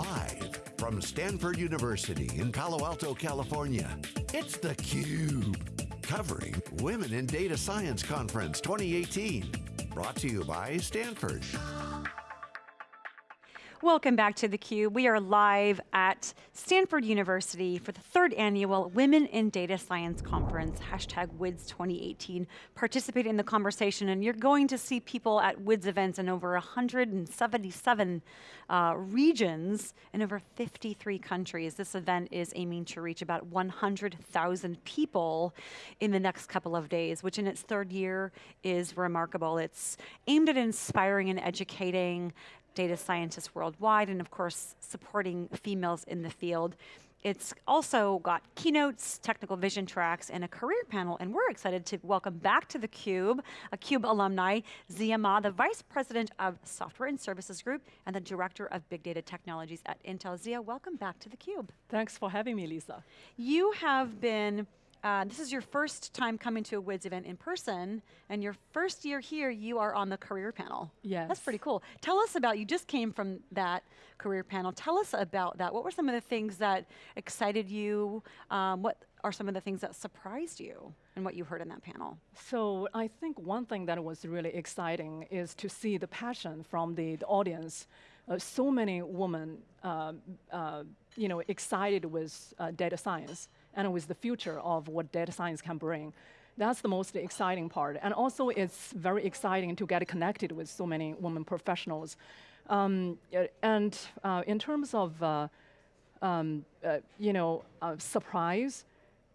Live from Stanford University in Palo Alto, California, it's theCUBE. Covering Women in Data Science Conference 2018. Brought to you by Stanford. Welcome back to theCUBE. We are live at Stanford University for the third annual Women in Data Science Conference, hashtag WIDS 2018. Participate in the conversation and you're going to see people at WIDS events in over 177 uh, regions in over 53 countries. This event is aiming to reach about 100,000 people in the next couple of days, which in its third year is remarkable. It's aimed at inspiring and educating data scientists worldwide, and of course, supporting females in the field. It's also got keynotes, technical vision tracks, and a career panel, and we're excited to welcome back to theCUBE, a CUBE alumni, Ziya Ma, the Vice President of Software and Services Group, and the Director of Big Data Technologies at Intel. Ziya, welcome back to theCUBE. Thanks for having me, Lisa. You have been uh, this is your first time coming to a WIDS event in person, and your first year here, you are on the career panel. Yes. That's pretty cool. Tell us about, you just came from that career panel. Tell us about that. What were some of the things that excited you? Um, what are some of the things that surprised you and what you heard in that panel? So I think one thing that was really exciting is to see the passion from the, the audience. Uh, so many women uh, uh, you know, excited with uh, data science and with the future of what data science can bring. That's the most exciting part. And also it's very exciting to get connected with so many women professionals. Um, and uh, in terms of, uh, um, uh, you know, surprise,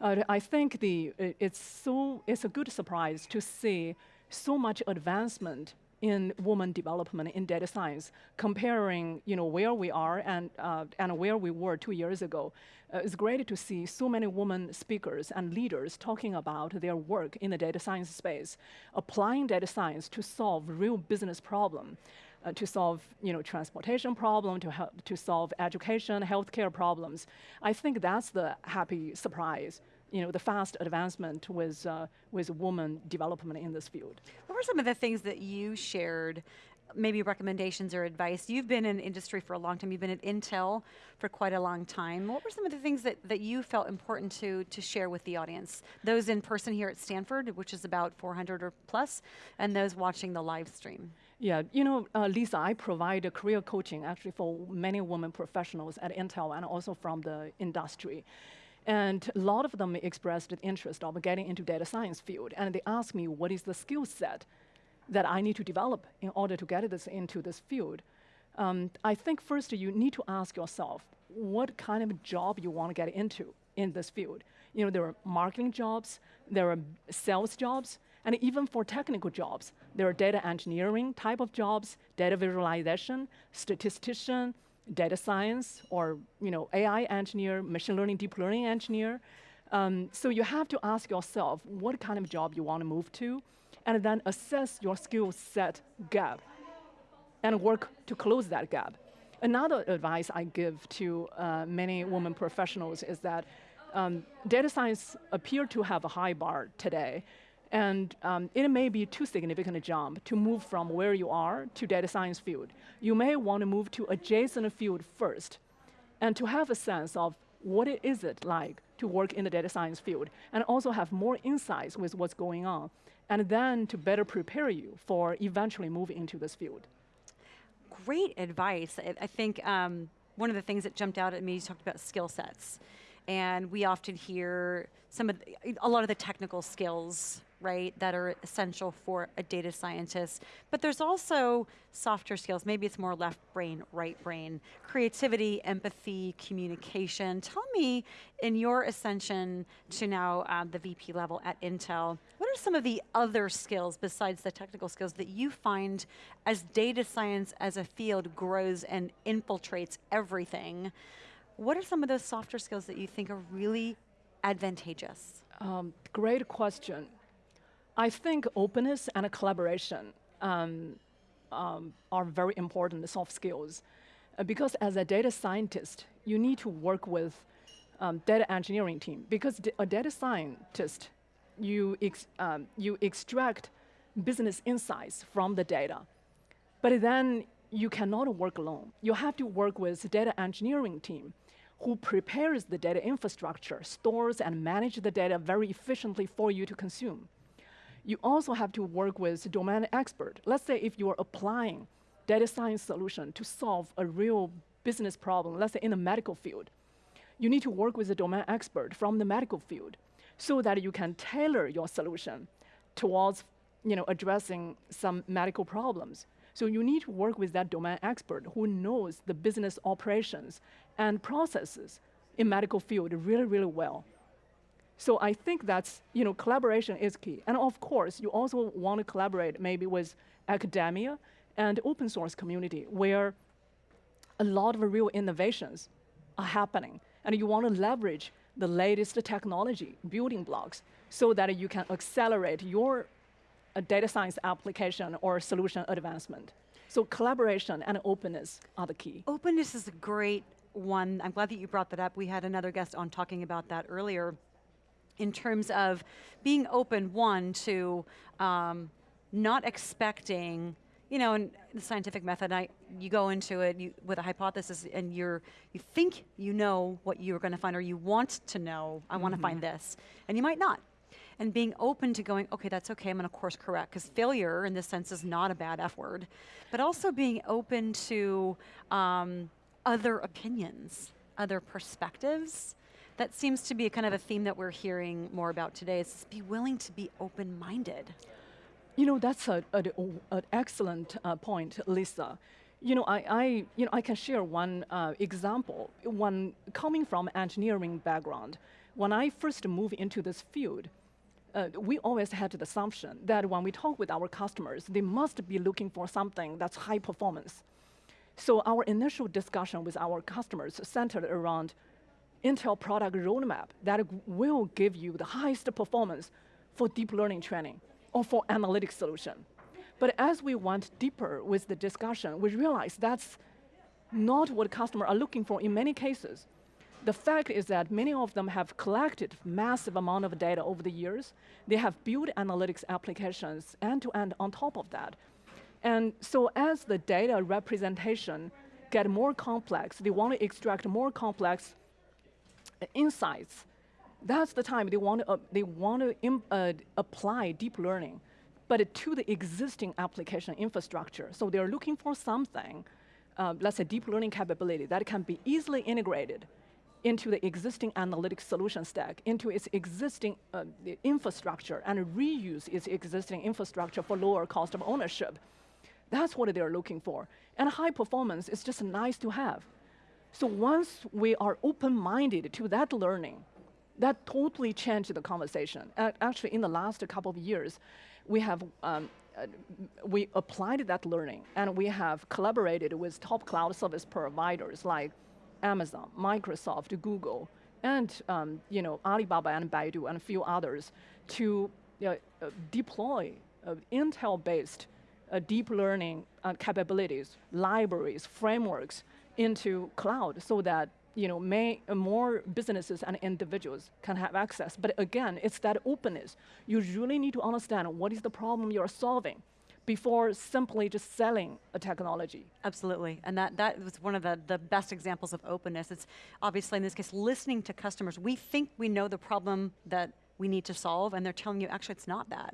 uh, I think the, it's, so, it's a good surprise to see so much advancement in woman development in data science, comparing you know, where we are and, uh, and where we were two years ago. Uh, it's great to see so many women speakers and leaders talking about their work in the data science space, applying data science to solve real business problem. Uh, to solve you know, transportation problem, to, help, to solve education, healthcare problems. I think that's the happy surprise you know, the fast advancement with, uh, with woman development in this field. What were some of the things that you shared maybe recommendations or advice. You've been in industry for a long time. You've been at Intel for quite a long time. What were some of the things that, that you felt important to, to share with the audience? Those in person here at Stanford, which is about 400 or plus, and those watching the live stream. Yeah, you know, uh, Lisa, I provide career coaching actually for many women professionals at Intel and also from the industry. And a lot of them expressed the interest of getting into data science field. And they asked me, what is the skill set that I need to develop in order to get this into this field? Um, I think first you need to ask yourself, what kind of job you want to get into in this field? You know, there are marketing jobs, there are sales jobs, and even for technical jobs, there are data engineering type of jobs, data visualization, statistician, data science or you know, AI engineer, machine learning, deep learning engineer. Um, so you have to ask yourself what kind of job you want to move to, and then assess your skill set gap and work to close that gap. Another advice I give to uh, many women professionals is that um, data science appear to have a high bar today, and um, it may be too significant a jump to move from where you are to data science field. You may want to move to adjacent field first, and to have a sense of what it is it like to work in the data science field, and also have more insights with what's going on, and then to better prepare you for eventually moving into this field. Great advice. I think um, one of the things that jumped out at me, you talked about skill sets. And we often hear some of the, a lot of the technical skills right, that are essential for a data scientist. But there's also softer skills, maybe it's more left brain, right brain, creativity, empathy, communication. Tell me, in your ascension to now um, the VP level at Intel, what are some of the other skills besides the technical skills that you find as data science as a field grows and infiltrates everything, what are some of those softer skills that you think are really advantageous? Um, great question. I think openness and collaboration um, um, are very important soft skills. Uh, because as a data scientist, you need to work with um, data engineering team. Because a data scientist, you, ex um, you extract business insights from the data. But then you cannot work alone. You have to work with data engineering team who prepares the data infrastructure, stores and manage the data very efficiently for you to consume. You also have to work with domain expert. Let's say if you're applying data science solution to solve a real business problem, let's say in the medical field, you need to work with a domain expert from the medical field so that you can tailor your solution towards you know, addressing some medical problems. So you need to work with that domain expert who knows the business operations and processes in medical field really, really well. So I think that's, you know, collaboration is key. And of course, you also want to collaborate maybe with academia and open source community where a lot of real innovations are happening. And you want to leverage the latest technology building blocks so that you can accelerate your uh, data science application or solution advancement. So collaboration and openness are the key. Openness is a great one. I'm glad that you brought that up. We had another guest on talking about that earlier in terms of being open, one, to um, not expecting you know, in the scientific method, I, you go into it you, with a hypothesis and you're, you think you know what you're going to find or you want to know, I mm -hmm. want to find this, and you might not. And being open to going, okay, that's okay, I'm going to course correct, because failure in this sense is not a bad F word, but also being open to um, other opinions, other perspectives. That seems to be kind of a theme that we're hearing more about today, is be willing to be open-minded. You know, that's a an excellent uh, point, Lisa. You know, I, I, you know, I can share one uh, example. When coming from engineering background, when I first moved into this field, uh, we always had the assumption that when we talk with our customers, they must be looking for something that's high performance. So our initial discussion with our customers centered around Intel product roadmap that will give you the highest performance for deep learning training or for analytic solution. But as we went deeper with the discussion, we realized that's not what customers are looking for in many cases. The fact is that many of them have collected massive amount of data over the years. They have built analytics applications end-to-end -end on top of that. And so as the data representation get more complex, they want to extract more complex insights that's the time they want to, uh, they want to uh, apply deep learning, but to the existing application infrastructure. So they're looking for something, uh, let's say deep learning capability that can be easily integrated into the existing analytics solution stack, into its existing uh, infrastructure, and reuse its existing infrastructure for lower cost of ownership. That's what they're looking for. And high performance is just nice to have. So once we are open-minded to that learning, that totally changed the conversation. Uh, actually, in the last couple of years, we have um, uh, we applied that learning and we have collaborated with top cloud service providers like Amazon, Microsoft, Google, and um, you know Alibaba and Baidu and a few others to uh, deploy uh, Intel-based uh, deep learning uh, capabilities, libraries, frameworks into cloud so that you know, may, more businesses and individuals can have access. But again, it's that openness. You really need to understand what is the problem you're solving before simply just selling a technology. Absolutely, and that, that was one of the, the best examples of openness. It's obviously in this case, listening to customers. We think we know the problem that we need to solve, and they're telling you, actually it's not that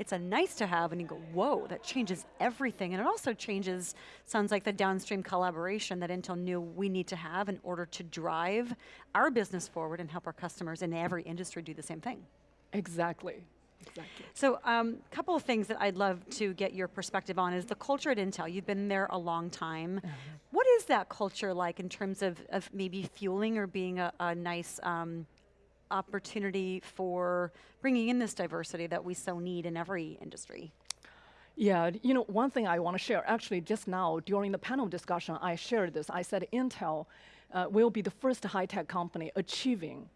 it's a nice to have and you go, whoa, that changes everything. And it also changes, sounds like the downstream collaboration that Intel knew we need to have in order to drive our business forward and help our customers in every industry do the same thing. Exactly. Exactly. So a um, couple of things that I'd love to get your perspective on is the culture at Intel. You've been there a long time. Uh -huh. What is that culture like in terms of, of maybe fueling or being a, a nice um, opportunity for bringing in this diversity that we so need in every industry. Yeah, you know, one thing I want to share, actually just now during the panel discussion, I shared this. I said Intel uh, will be the first high-tech company achieving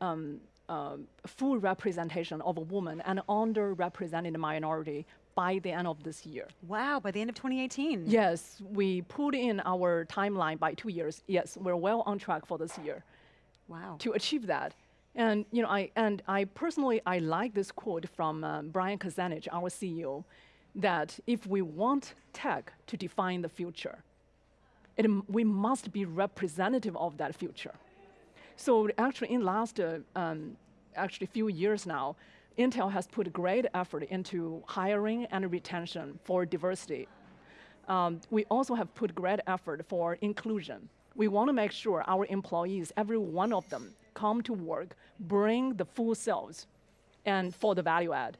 um, uh, full representation of a woman and underrepresented minority by the end of this year. Wow, by the end of 2018. Yes, we put in our timeline by two years. Yes, we're well on track for this year. Wow. To achieve that. And you know, I and I personally I like this quote from uh, Brian Krzanich, our CEO, that if we want tech to define the future, it, we must be representative of that future. So actually, in last uh, um, actually few years now, Intel has put great effort into hiring and retention for diversity. Um, we also have put great effort for inclusion. We want to make sure our employees, every one of them, come to work, bring the full selves, and for the value add.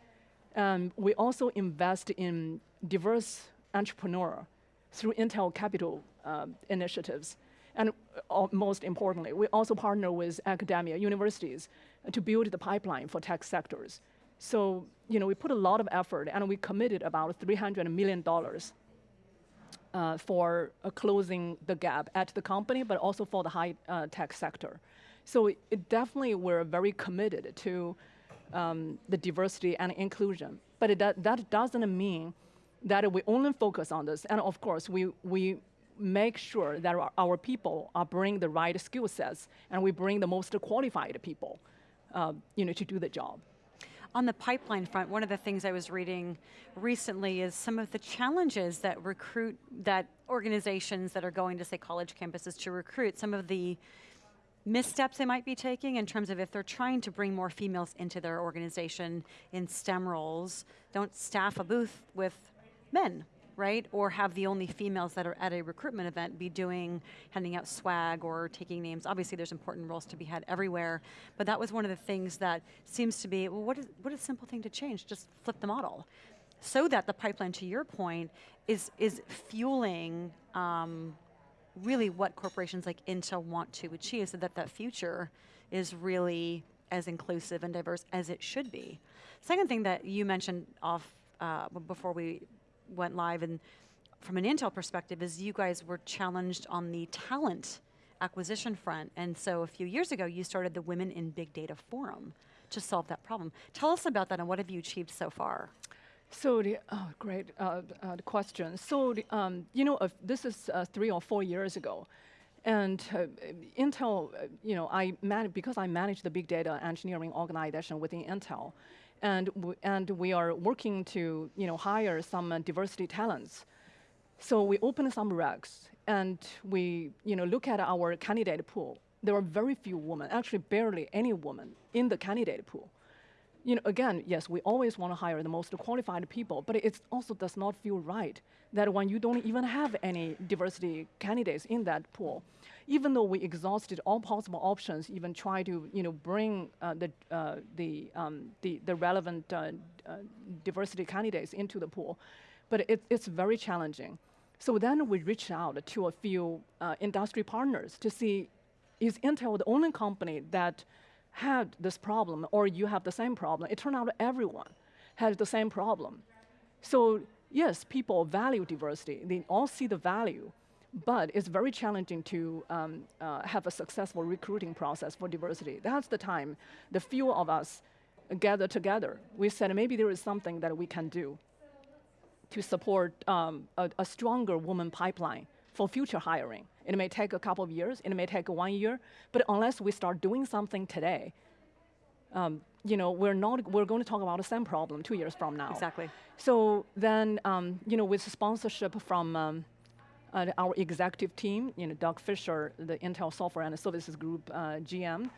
Um, we also invest in diverse entrepreneur through Intel Capital uh, initiatives. And uh, most importantly, we also partner with academia, universities, to build the pipeline for tech sectors. So, you know, we put a lot of effort and we committed about $300 million uh, for uh, closing the gap at the company, but also for the high uh, tech sector. So it, it definitely we're very committed to um, the diversity and inclusion. But it, that, that doesn't mean that we only focus on this. And of course, we, we make sure that our, our people are bring the right skill sets and we bring the most qualified people uh, you know, to do the job. On the pipeline front, one of the things I was reading recently is some of the challenges that recruit, that organizations that are going to say college campuses to recruit, some of the missteps they might be taking in terms of if they're trying to bring more females into their organization in STEM roles, don't staff a booth with men, right? Or have the only females that are at a recruitment event be doing, handing out swag or taking names. Obviously there's important roles to be had everywhere, but that was one of the things that seems to be, well, what is, what a simple thing to change? Just flip the model. So that the pipeline, to your point, is, is fueling um, really what corporations like Intel want to achieve so that that future is really as inclusive and diverse as it should be. Second thing that you mentioned off uh, before we went live and from an Intel perspective is you guys were challenged on the talent acquisition front. And so a few years ago, you started the Women in Big Data Forum to solve that problem. Tell us about that and what have you achieved so far? So the, oh, great uh, uh, question. So the, um, you know, uh, this is uh, three or four years ago. And uh, Intel, you know, I because I manage the big data engineering organization within Intel, and, and we are working to you know, hire some diversity talents. So we open some recs and we you know, look at our candidate pool. There are very few women, actually barely any woman in the candidate pool. You know, again, yes, we always want to hire the most qualified people, but it also does not feel right that when you don't even have any diversity candidates in that pool, even though we exhausted all possible options, even try to you know bring uh, the uh, the, um, the the relevant uh, uh diversity candidates into the pool, but it, it's very challenging. So then we reached out to a few uh, industry partners to see is Intel the only company that had this problem, or you have the same problem. It turned out everyone had the same problem. So yes, people value diversity. They all see the value, but it's very challenging to um, uh, have a successful recruiting process for diversity. That's the time the few of us gathered together. We said maybe there is something that we can do to support um, a, a, stronger woman pipeline for future hiring. It may take a couple of years, it may take one year, but unless we start doing something today, um, you know, we're not, we're going to talk about the same problem two years from now. Exactly. So then, um, you know, with sponsorship from um, uh, our executive team, you know, Doug Fisher, the Intel Software and Services Group uh, GM,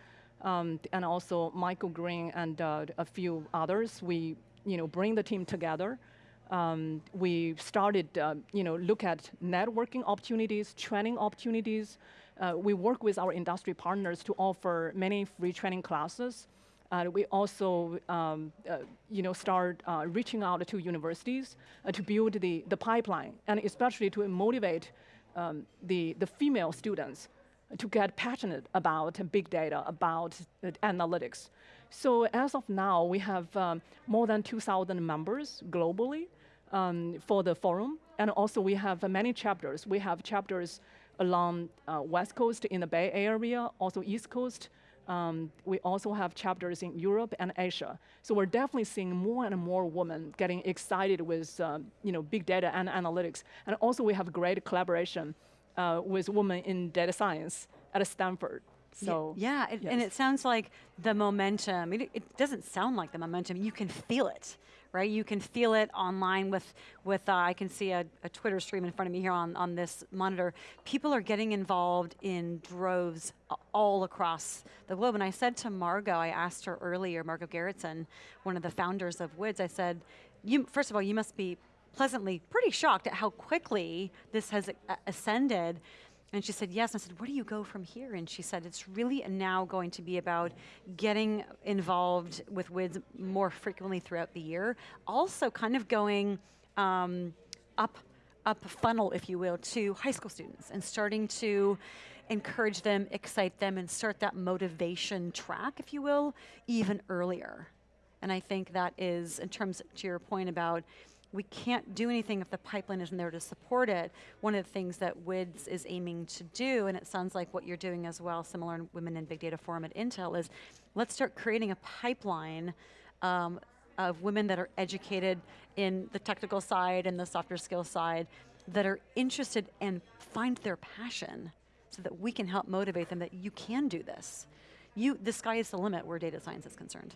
um, and also Michael Greene and uh, a few others. We, you know, bring the team together. Um, we started, uh, you know, look at networking opportunities, training opportunities. Uh, we work with our industry partners to offer many free training classes. Uh, we also, um, uh, you know, start uh, reaching out to universities uh, to build the, the pipeline, and especially to motivate um, the, the female students to get passionate about big data, about analytics. So as of now, we have um, more than 2,000 members globally um, for the forum, and also we have many chapters. We have chapters along uh, West Coast in the Bay Area, also East Coast, um, we also have chapters in Europe and Asia. So we're definitely seeing more and more women getting excited with um, you know, big data and analytics. And also we have great collaboration uh, with women in data science at Stanford. So yeah, yeah it, yes. and it sounds like the momentum. It, it, doesn't sound like the momentum. You can feel it, right? You can feel it online with, with uh, I can see a, a, Twitter stream in front of me here on, on this monitor. People are getting involved in droves all across the globe. And I said to Margot, I asked her earlier, Margot Gerritsen, one of the founders of WIDS, I said, you, first of all, you must be pleasantly pretty shocked at how quickly this has ascended. And she said, yes. And I said, where do you go from here? And she said, it's really now going to be about getting involved with WIDS more frequently throughout the year. Also kind of going um, up, up funnel, if you will, to high school students and starting to encourage them, excite them, and start that motivation track, if you will, even earlier. And I think that is, in terms to your point about we can't do anything if the pipeline isn't there to support it. One of the things that WIDS is aiming to do, and it sounds like what you're doing as well, similar in Women in Big Data Forum at Intel, is let's start creating a pipeline um, of women that are educated in the technical side and the softer skill side that are interested and find their passion so that we can help motivate them that you can do this. You, the sky is the limit where data science is concerned.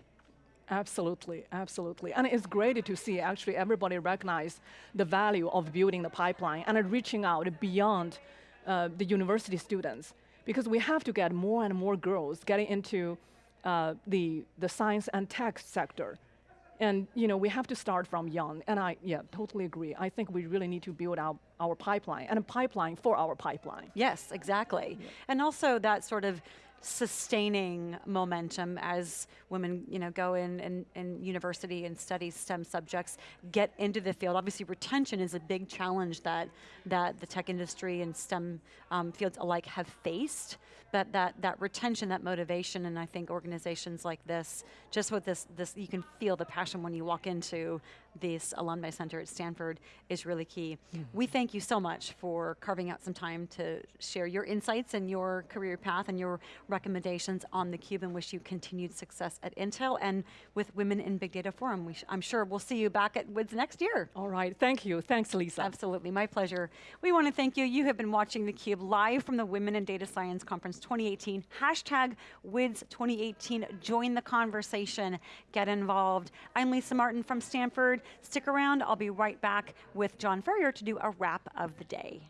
Absolutely, absolutely. And it's great to see actually everybody recognize the value of building the pipeline and reaching out beyond uh, the university students because we have to get more and more girls getting into uh, the, the science and tech sector. And you know, we have to start from young, and I yeah, totally agree. I think we really need to build out our pipeline, and a pipeline for our pipeline. Yes, exactly. Yeah. And also that sort of sustaining momentum as women you know, go in, in, in university and study STEM subjects, get into the field. Obviously retention is a big challenge that, that the tech industry and STEM um, fields alike have faced, but that, that retention, that motivation, and I think organizations like this, just with this, this, you can feel the passion when you walk into this Alumni Center at Stanford is really key. Mm. We thank you so much for carving out some time to share your insights and your career path and your recommendations on theCUBE and wish you continued success at Intel and with Women in Big Data Forum. We I'm sure we'll see you back at WIDS next year. All right, thank you. Thanks, Lisa. Absolutely, my pleasure. We want to thank you. You have been watching theCUBE live from the Women in Data Science Conference 2018. Hashtag WIDS 2018. Join the conversation. Get involved. I'm Lisa Martin from Stanford. Stick around, I'll be right back with John Furrier to do a wrap of the day.